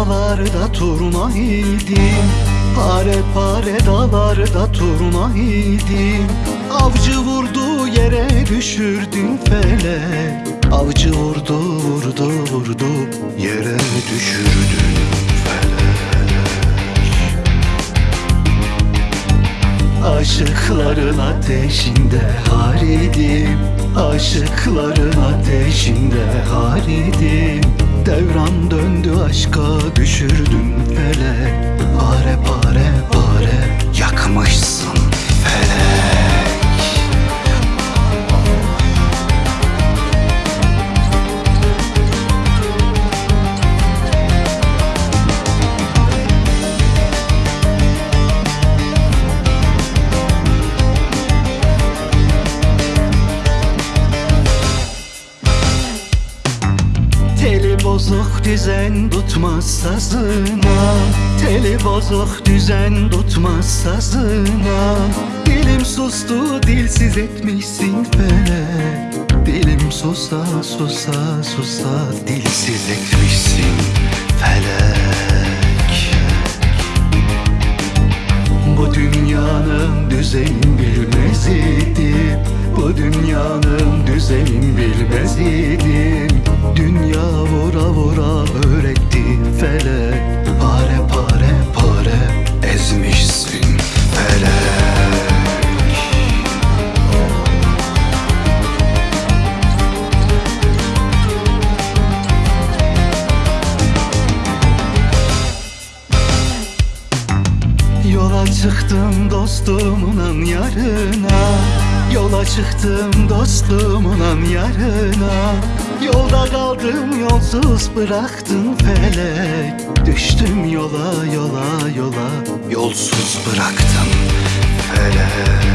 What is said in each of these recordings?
dağlarda turna idim Pare pare dağlarda turna idim Avcı vurdu yere düşürdün felek Avcı vurdu vurdu vurdu yere düşürdün felek Aşıkların ateşinde haridim Aşıkların ateşinde haridim Devran aşka düşürdün bozuk düzen tutmaz sazına Teli bozuk düzen tutmaz sazına Dilim sustu dilsiz etmişsin felek Dilim susa susa susa dilsiz etmişsin felek Bu dünyanın düzenin bilmez idim Bu dünyanın düzenin bilmez idim Dünya vura vura öğretti felek Pare pare pare ezmişsin felek Yola çıktım dostumun yarına. Yola çıktım dostumun yarına Yolda kaldım yolsuz bıraktın felek. Düştüm yola yola yola Yolsuz bıraktım felek.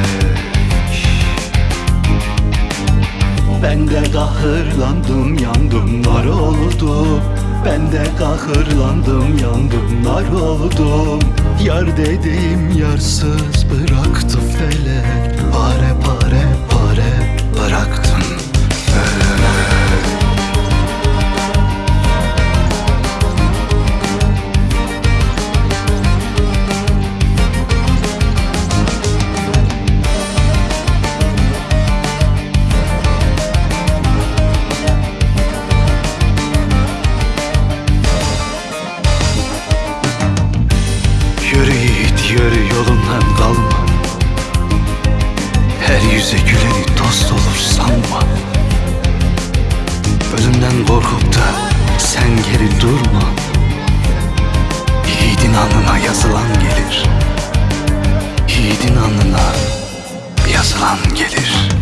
Ben de kahırlandım yandım nar oldum Ben de kahırlandım yandım nar oldum Yar dediğim yarsız bıraktı felek Yürü yiğit yürü yolundan kalma. Her yüze güleni dost olur sanma. Ölümden korkup da sen geri durma. Yiğidin alnına yazılan gelir. Yiğidin alnına yazılan gelir